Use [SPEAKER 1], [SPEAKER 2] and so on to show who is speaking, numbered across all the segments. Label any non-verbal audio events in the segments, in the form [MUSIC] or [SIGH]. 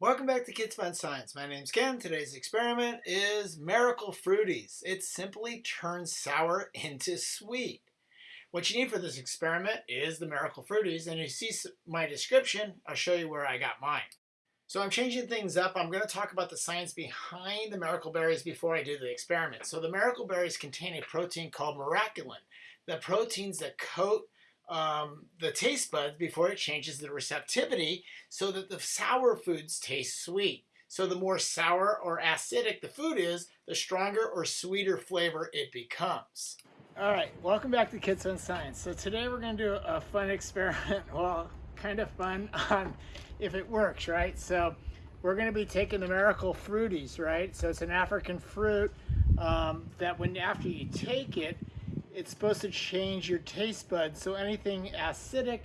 [SPEAKER 1] Welcome back to Kids Fun Science. My name's Ken. Today's experiment is Miracle Fruities. It simply turns sour [LAUGHS] into sweet. What you need for this experiment is the Miracle Fruities, and you see my description, I'll show you where I got mine. So I'm changing things up. I'm going to talk about the science behind the miracle berries before I do the experiment. So the miracle berries contain a protein called miraculin. The proteins that coat um, the taste buds before it changes the receptivity so that the sour foods taste sweet. So the more sour or acidic the food is, the stronger or sweeter flavor it becomes. All right, welcome back to Kids Fun Science. So today we're going to do a fun experiment, [LAUGHS] well, kind of fun on if it works, right? So we're going to be taking the Miracle Fruities, right? So it's an African fruit um, that when after you take it, it's supposed to change your taste buds. So anything acidic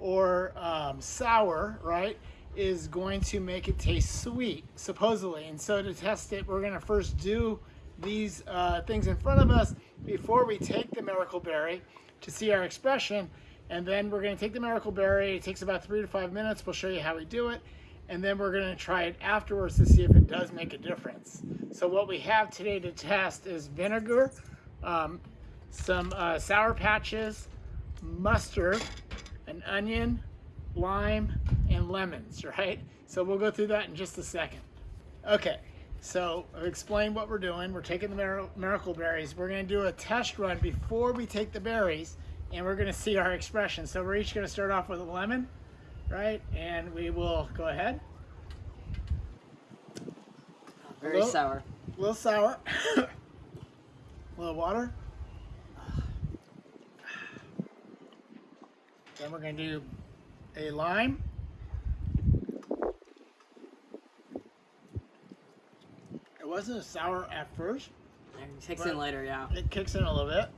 [SPEAKER 1] or um, sour, right, is going to make it taste sweet, supposedly. And so to test it, we're going to first do these uh, things in front of us before we take the miracle berry to see our expression. And then we're going to take the miracle berry. It takes about three to five minutes. We'll show you how we do it. And then we're going to try it afterwards to see if it does make a difference. So what we have today to test is vinegar, um, some uh, Sour Patches, mustard, an onion, lime, and lemons, [LAUGHS] right? So we'll go through that in just a second. Okay, so I'll explain what we're doing. We're taking the miracle berries. We're gonna do a test run before we take the berries, and we're gonna see our expression. So we're each gonna start off with a lemon, right? And we will go ahead.
[SPEAKER 2] Very a little, sour.
[SPEAKER 1] A little sour. [LAUGHS] a little water. Then we're going to do a lime. It wasn't sour at first.
[SPEAKER 2] It kicks in later, yeah.
[SPEAKER 1] It kicks in a little bit.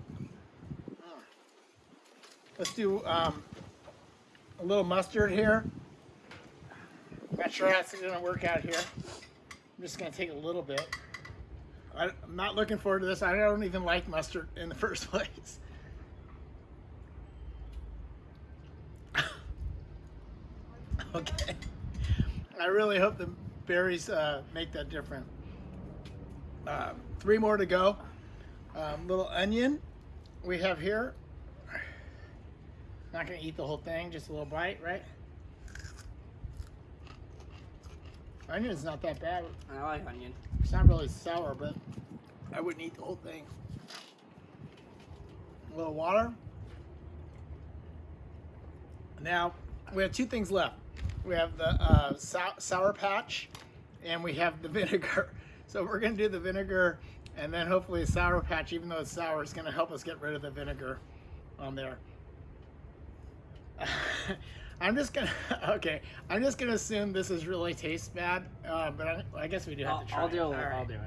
[SPEAKER 1] Let's do um, a little mustard here. Not sure how it's going to work out here. I'm just going to take a little bit. I'm not looking forward to this. I don't even like mustard in the [LAUGHS] first place. [LAUGHS] Okay. I really hope the berries uh, make that different. Uh, three more to go. Um, little onion we have here. Not gonna eat the whole thing, just a little bite, right? Onion's not that bad.
[SPEAKER 2] I like onion.
[SPEAKER 1] It's not really sour, but I wouldn't eat the whole thing. A little water. Now, we have two things left we have the uh, sour patch, and we have the [LAUGHS] vinegar. So we're gonna do the vinegar and then hopefully a sour patch, even though it's sour, is gonna help us get rid of the vinegar on there. [LAUGHS] I'm just gonna, [LAUGHS] okay, I'm just gonna assume this is really tastes bad, uh, but I, I, guess we do have
[SPEAKER 2] I'll,
[SPEAKER 1] to try
[SPEAKER 2] I'll do
[SPEAKER 1] it.
[SPEAKER 2] it, I'll do
[SPEAKER 1] it.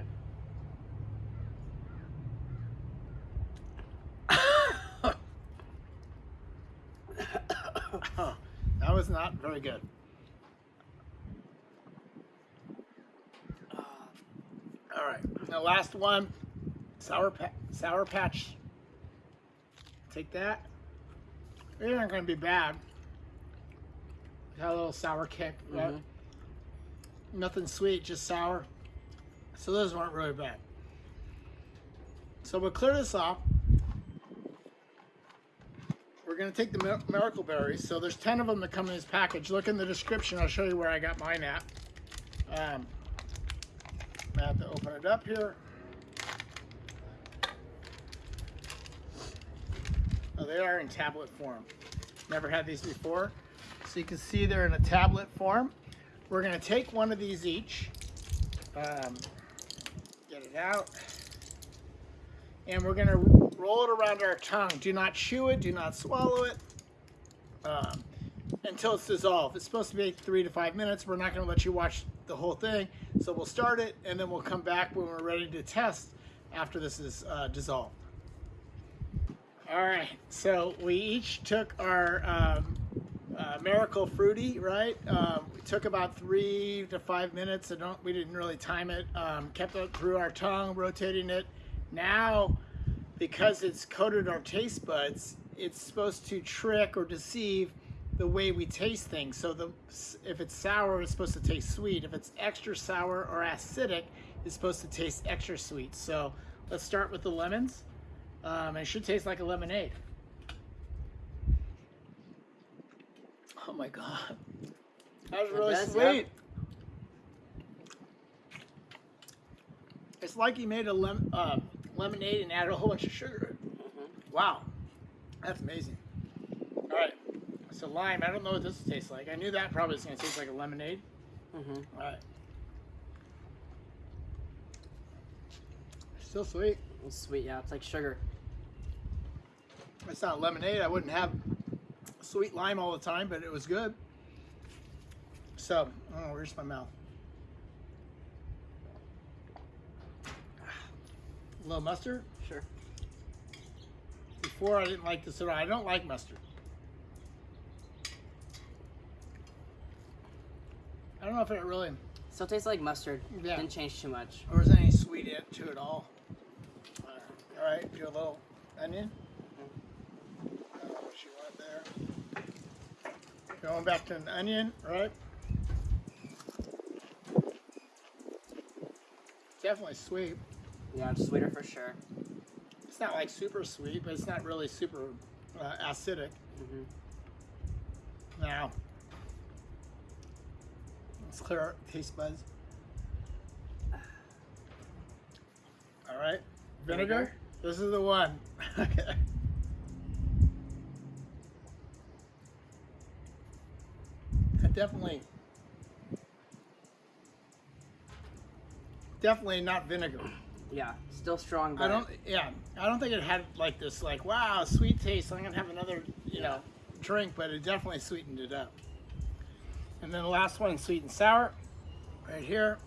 [SPEAKER 1] that was not very good. Right, the last one, Sour, pa Sour Patch. Take that. They aren't going to be bad. Got a little sour kick, mm -hmm. Nothing sweet, just sour. So those weren't really bad. So we'll clear this off. We're going to take the miracle berries. So there's 10 of them that come in this package. Look in the description. I'll show you where I got mine at. Um, I have to open it up here. Oh, they are in tablet form. Never had these before. So you can see they're in a tablet form. We're going to take one of these each. Um, get it out. And we're going to roll it around our tongue. Do not chew it. Do not swallow it. Um, until it's dissolved. It's supposed to be three to five minutes. We're not going to let you watch the whole thing. So we'll start it and then we'll come back when we're ready to test after this is uh, dissolved. All right, so we each took our um, uh, Miracle Fruity, right? Um, we took about three to five minutes. I don't, we didn't really time it. Um, kept it through our tongue, rotating it. Now, because it's coated our taste buds, it's supposed to trick or deceive the way we taste things. So the if it's sour, it's supposed to taste sweet. If it's extra sour or acidic, it's supposed to taste extra sweet. So let's start with the lemons. Um, it should taste like a lemonade. Oh my god, that was really
[SPEAKER 2] does,
[SPEAKER 1] sweet. It's like you made a lem- uh, lemonade and added a whole bunch of sugar.
[SPEAKER 2] Mm-hmm.
[SPEAKER 1] Wow, that's amazing. All right, so lime. I don't know what this tastes like. I knew that probably was going to taste like a lemonade.
[SPEAKER 2] Mm-hmm.
[SPEAKER 1] All right, still sweet.
[SPEAKER 2] It's sweet, yeah. It's like sugar.
[SPEAKER 1] It's not lemonade. I wouldn't have sweet lime all the time, but it was good. So, oh, where's my mouth? A little mustard.
[SPEAKER 2] Sure.
[SPEAKER 1] Before I didn't like this at all. I don't like mustard. I don't know if it really,
[SPEAKER 2] Still tastes like mustard.
[SPEAKER 1] Yeah.
[SPEAKER 2] Didn't change too much.
[SPEAKER 1] or is any sweet in to it all. Uh, all right, do a little onion. Uh, what you want there? Going back to an onion, right? Definitely sweet.
[SPEAKER 2] Yeah, it's sweeter for sure.
[SPEAKER 1] It's not like super sweet, but it's not really super uh, acidic.
[SPEAKER 2] Mm-hmm.
[SPEAKER 1] Now, let's clear our taste buds. All right, vinegar.
[SPEAKER 2] Vinegar.
[SPEAKER 1] This is the one. [LAUGHS] okay. I definitely, definitely not vinegar.
[SPEAKER 2] Yeah, still strong, but
[SPEAKER 1] I don't. Yeah, I don't think it had like this. Like, wow, sweet taste. I'm gonna have another, you know, drink, but it definitely sweetened it up. And then the last one, sweet and sour, right here.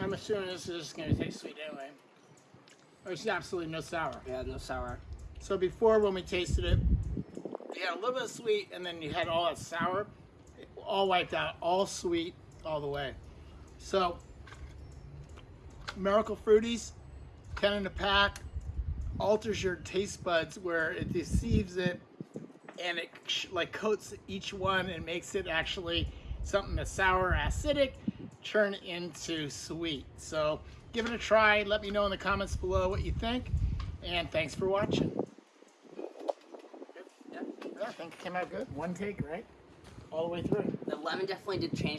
[SPEAKER 1] I'm assuming this is just gonna taste sweet anyway. There's absolutely no sour.
[SPEAKER 2] yeah, no sour.
[SPEAKER 1] So before, when we tasted it, you had a little bit of sweet, and then you had all that sour, all wiped out, all sweet all the way. So, Miracle Fruities, 10 in a pack, alters your taste buds where it deceives it, and it like coats each one and makes it actually something that's sour, acidic, turn into sweet. So, give it a try. Let me know in the comments below what you think, and thanks for watching.
[SPEAKER 2] Yeah.
[SPEAKER 1] Yeah, I think it came out good. One take, right? All the way through.
[SPEAKER 2] The lemon definitely did change